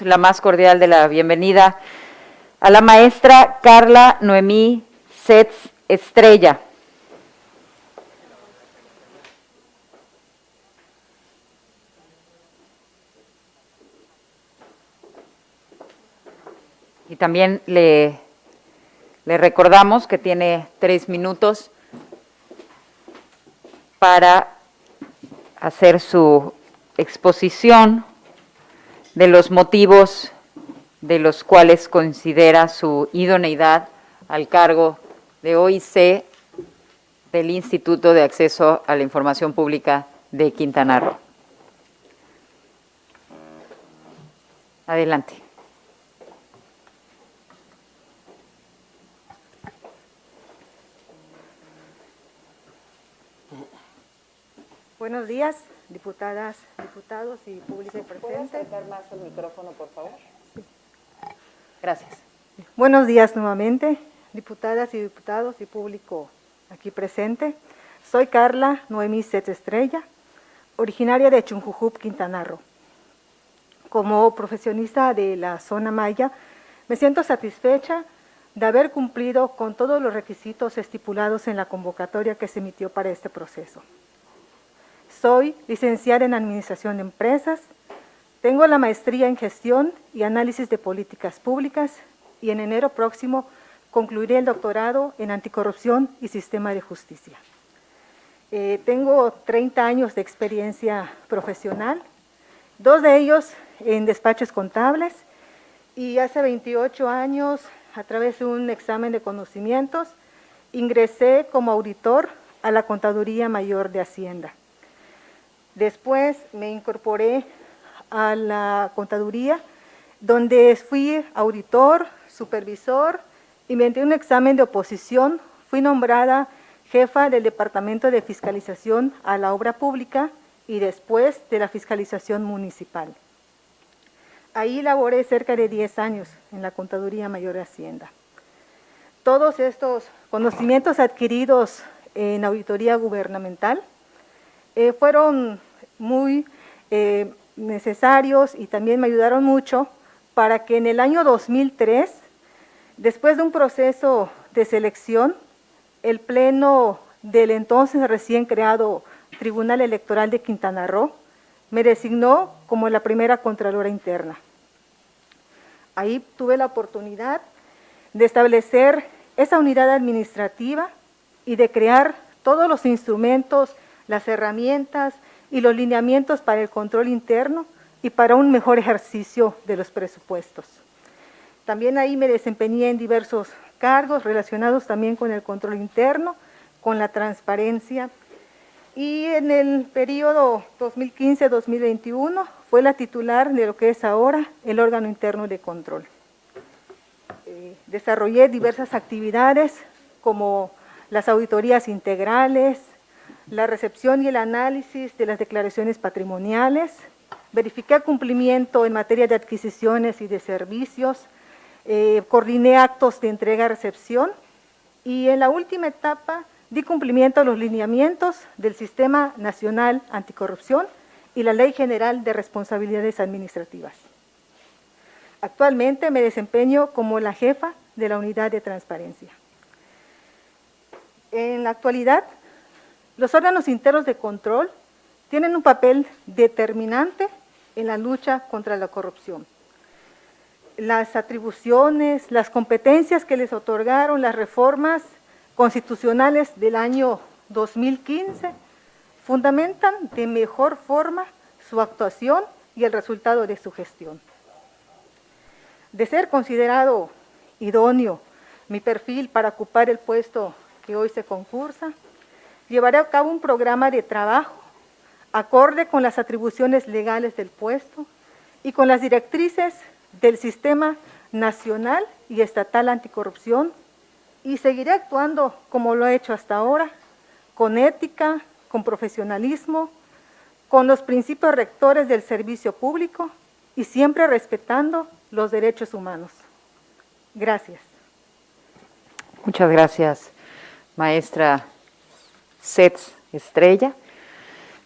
la más cordial de la bienvenida a la maestra Carla Noemí Setz Estrella. Y también le, le recordamos que tiene tres minutos para hacer su exposición de los motivos de los cuales considera su idoneidad al cargo de OIC del Instituto de Acceso a la Información Pública de Quintana Roo. Adelante. Buenos días diputadas, diputados y público presente. acercar más el micrófono, por favor? Gracias. Buenos días nuevamente, diputadas y diputados y público aquí presente. Soy Carla Noemí Set Estrella, originaria de Chunjujup, Quintana Roo. Como profesionista de la zona maya, me siento satisfecha de haber cumplido con todos los requisitos estipulados en la convocatoria que se emitió para este proceso. Soy licenciada en Administración de Empresas, tengo la maestría en Gestión y Análisis de Políticas Públicas y en enero próximo concluiré el doctorado en Anticorrupción y Sistema de Justicia. Eh, tengo 30 años de experiencia profesional, dos de ellos en despachos contables y hace 28 años, a través de un examen de conocimientos, ingresé como auditor a la Contaduría Mayor de Hacienda. Después me incorporé a la contaduría, donde fui auditor, supervisor y mediante un examen de oposición fui nombrada jefa del Departamento de Fiscalización a la Obra Pública y después de la Fiscalización Municipal. Ahí laboré cerca de 10 años en la Contaduría Mayor de Hacienda. Todos estos conocimientos adquiridos en auditoría gubernamental eh, fueron muy eh, necesarios y también me ayudaron mucho para que en el año 2003, después de un proceso de selección, el Pleno del entonces recién creado Tribunal Electoral de Quintana Roo me designó como la primera Contralora Interna. Ahí tuve la oportunidad de establecer esa unidad administrativa y de crear todos los instrumentos, las herramientas y los lineamientos para el control interno y para un mejor ejercicio de los presupuestos. También ahí me desempeñé en diversos cargos relacionados también con el control interno, con la transparencia y en el periodo 2015-2021 fue la titular de lo que es ahora el órgano interno de control. Eh, desarrollé diversas actividades como las auditorías integrales, la recepción y el análisis de las declaraciones patrimoniales, verifiqué cumplimiento en materia de adquisiciones y de servicios, eh, coordiné actos de entrega-recepción y en la última etapa di cumplimiento a los lineamientos del Sistema Nacional Anticorrupción y la Ley General de Responsabilidades Administrativas. Actualmente me desempeño como la jefa de la Unidad de Transparencia. En la actualidad los órganos internos de control tienen un papel determinante en la lucha contra la corrupción. Las atribuciones, las competencias que les otorgaron las reformas constitucionales del año 2015 fundamentan de mejor forma su actuación y el resultado de su gestión. De ser considerado idóneo mi perfil para ocupar el puesto que hoy se concursa, llevaré a cabo un programa de trabajo acorde con las atribuciones legales del puesto y con las directrices del Sistema Nacional y Estatal Anticorrupción y seguiré actuando como lo he hecho hasta ahora, con ética, con profesionalismo, con los principios rectores del servicio público y siempre respetando los derechos humanos. Gracias. Muchas gracias, maestra Sets Estrella,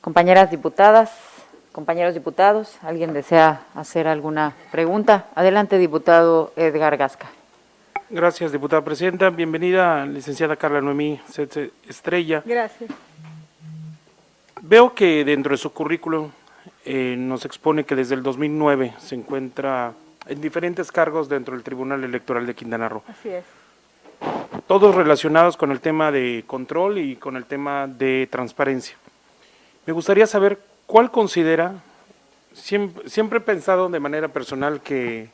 compañeras diputadas, compañeros diputados. ¿Alguien desea hacer alguna pregunta? Adelante, diputado Edgar Gasca. Gracias, diputada presidenta. Bienvenida, licenciada Carla Noemí Setze Estrella. Gracias. Veo que dentro de su currículum eh, nos expone que desde el 2009 se encuentra en diferentes cargos dentro del Tribunal Electoral de Quintana Roo. Así es. Todos relacionados con el tema de control y con el tema de transparencia. Me gustaría saber cuál considera, siempre, siempre he pensado de manera personal que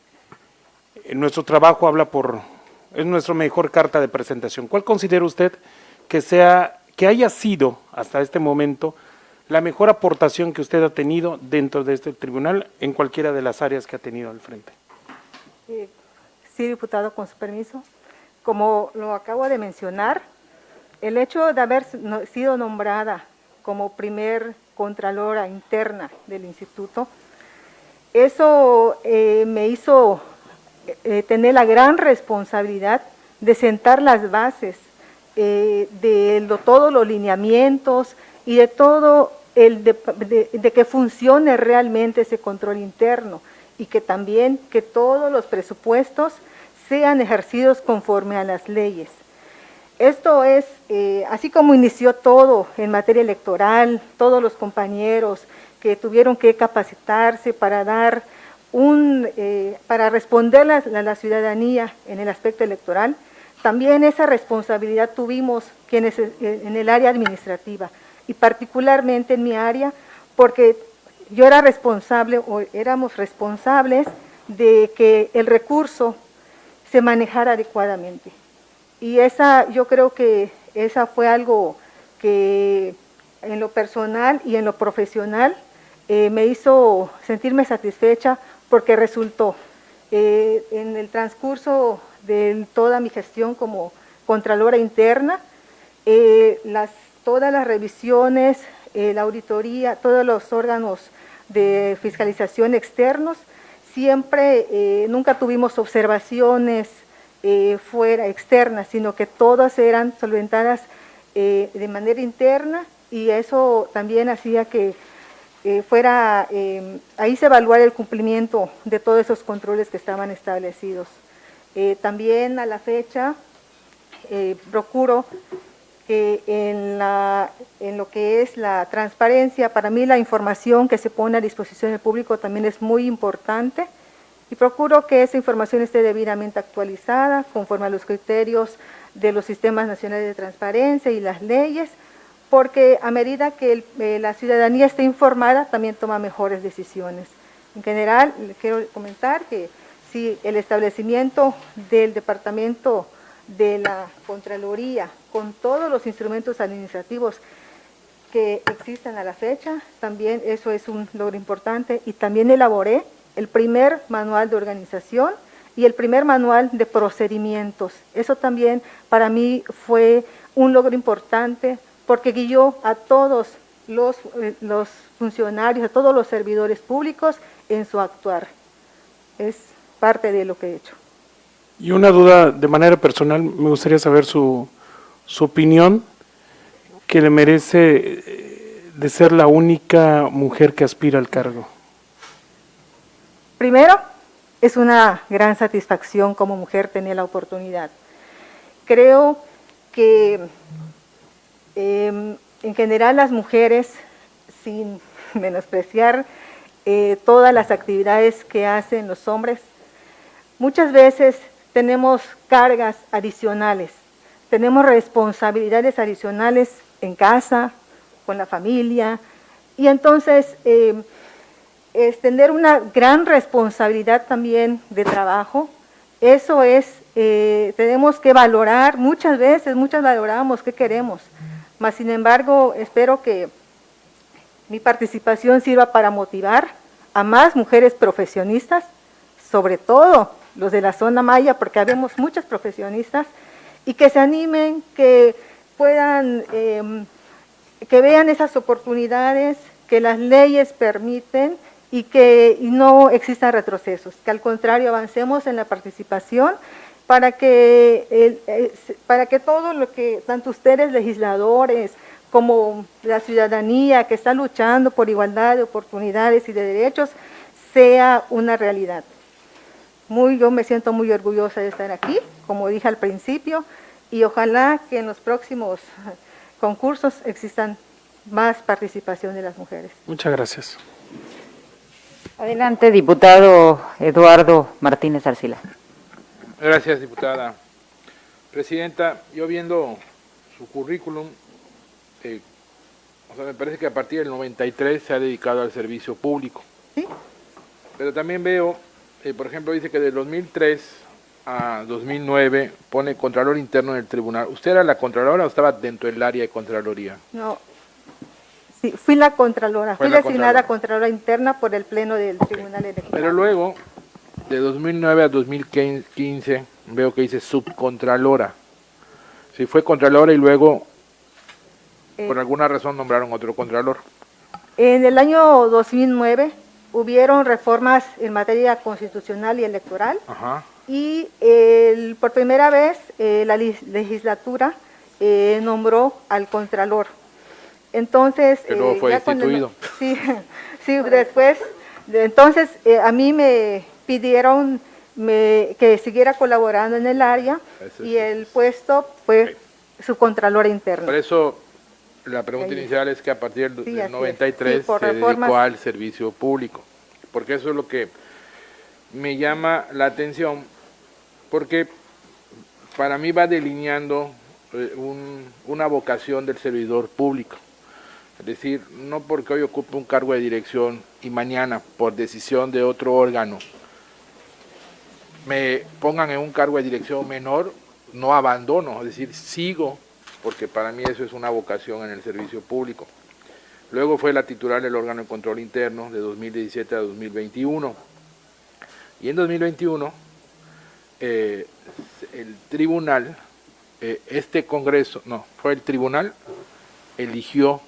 nuestro trabajo habla por, es nuestra mejor carta de presentación. ¿Cuál considera usted que sea, que haya sido hasta este momento la mejor aportación que usted ha tenido dentro de este tribunal en cualquiera de las áreas que ha tenido al frente? Eh, sí, diputado, con su permiso. Como lo acabo de mencionar, el hecho de haber sido nombrada como primer contralora interna del instituto, eso eh, me hizo eh, tener la gran responsabilidad de sentar las bases eh, de todos los lineamientos y de todo el de, que funcione realmente ese control interno y que también que todos los presupuestos sean ejercidos conforme a las leyes. Esto es, eh, así como inició todo en materia electoral, todos los compañeros que tuvieron que capacitarse para dar un, eh, para responder a la, ciudadanía en el aspecto electoral, también esa responsabilidad tuvimos quienes eh, en el área administrativa y particularmente en mi área, porque yo era responsable o éramos responsables de que el recurso se manejara adecuadamente. Y esa, yo creo que esa fue algo que en lo personal y en lo profesional eh, me hizo sentirme satisfecha porque resultó eh, en el transcurso de toda mi gestión como Contralora Interna, eh, las, todas las revisiones, la auditoría, todos los órganos de fiscalización externos, siempre, nunca tuvimos observaciones eh, fuera externa, sino que todas eran solventadas eh, de manera interna y eso también hacía que eh, fuera, ahí se evaluara el cumplimiento de todos esos controles que estaban establecidos. también a la fecha procuro que en, la, en lo que es la transparencia, para mí la información que se pone a disposición del público también es muy importante, y procuro que esa información esté debidamente actualizada conforme a los criterios de los sistemas nacionales de transparencia y las leyes, porque a medida que eh, la ciudadanía esté informada, también toma mejores decisiones. En general, quiero comentar que si el establecimiento del Departamento de la Contraloría, con todos los instrumentos administrativos que existen a la fecha, también eso es un logro importante, y también elaboré el primer manual de organización y el primer manual de procedimientos. Eso también para mí fue un logro importante porque guió a todos los, eh, los funcionarios, a todos los servidores públicos en su actuar. Es parte de lo que he hecho. Y una duda de manera personal, me gustaría saber su, su opinión que le merece eh, de ser la única mujer que aspira al cargo. Primero, es una gran satisfacción como mujer tener la oportunidad. Creo que em, en general las mujeres, sin menospreciar eh, todas las actividades que hacen los hombres, muchas veces tenemos cargas adicionales, tenemos responsabilidades adicionales en casa, con la familia, y entonces em, es tener una gran responsabilidad también de trabajo. Eso es, eh, tenemos que valorar, muchas veces, muchas valoramos qué queremos. Mas, sin embargo, espero que mi participación sirva para motivar a más mujeres profesionistas, sobre todo los de la zona maya, porque habemos muchas profesionistas, y que se animen, que puedan, em, que vean esas oportunidades que las leyes permiten y que no existan retrocesos, que al contrario avancemos en la participación para que, para que todo lo que, tanto ustedes legisladores como la ciudadanía que está luchando por igualdad de oportunidades y de derechos sea una realidad. Muy, yo me siento muy orgullosa de estar aquí, como dije al principio, y ojalá que en los próximos concursos existan más participación de las mujeres. Muchas gracias. Adelante, diputado Eduardo Martínez Arcila. Gracias, diputada. Presidenta, yo viendo su currículum, eh, o sea, me parece que a partir del 93 se ha dedicado al servicio público. ¿Sí? Pero también veo, eh, por ejemplo, dice que de 2003 a 2009 pone Contralor Interno en el Tribunal. ¿Usted era la Contralora o estaba dentro del área de Contraloría? No, sí, fui la Contralora, Fue fui la designada Contralora. Contralora Interna por el Pleno del Tribunal Electoral. Pero luego, de 2009 a 2015, veo que dice Subcontralora. Si fue Contralora y luego, Eh, por alguna razón, nombraron otro Contralor. En el año 2009 hubieron reformas en materia constitucional y electoral Ajá. y el- por primera vez eh, la legislatura eh, nombró al Contralor. Entonces, Que luego eh, fue destituido. sí, sí, después, de- entonces eh, a mí me pidieron me- que siguiera colaborando en el área Eso y el puesto fue su Contralor interno. Por eso la pregunta inicial es que a partir del Sí, del así es. 93 Sí, por se dedicó al servicio público, porque eso es lo que me llama la atención, porque para mí va delineando eh, un- una vocación del servidor público. Es decir, no porque hoy ocupe un cargo de dirección y mañana, por decisión de otro órgano, me pongan en un cargo de dirección menor, no abandono, es decir, sigo, porque para mí eso es una vocación en el servicio público. Luego fue la titular del órgano de control interno de 2017 a 2021. Y en 2021, eh, el tribunal, eh, este congreso, no, fue el tribunal, eligió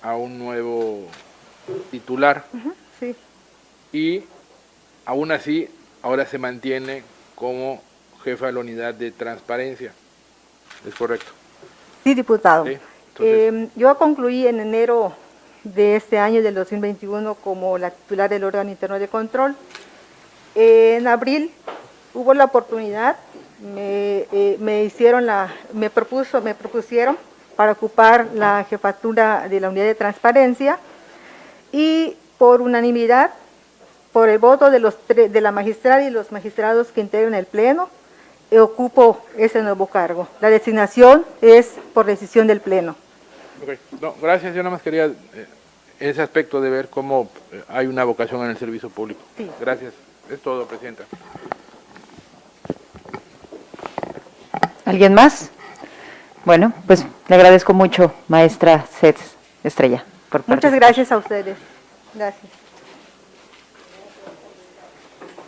a un nuevo titular Sí. y aún así ahora se mantiene como jefa de la unidad de transparencia. ¿Es correcto? Sí, diputado. Sí, entonces- Eh, yo concluí en enero de este año, del 2021, como la titular del órgano interno de control. en abril hubo la oportunidad, me, eh, me hicieron la, me propuso, me propusieron para ocupar la jefatura de la unidad de transparencia y por unanimidad, por el voto de, los de la magistrada y los magistrados que integran el pleno, ocupo ese nuevo cargo. La designación es por decisión del pleno. Ok, no, gracias, yo nada más quería eh, ese aspecto de ver cómo eh, hay una vocación en el servicio público. Sí. Gracias, es todo, Presidenta. ¿Alguien más? Bueno, pues le agradezco mucho, maestra Sets Estrella, por Muchas gracias a ustedes. Gracias.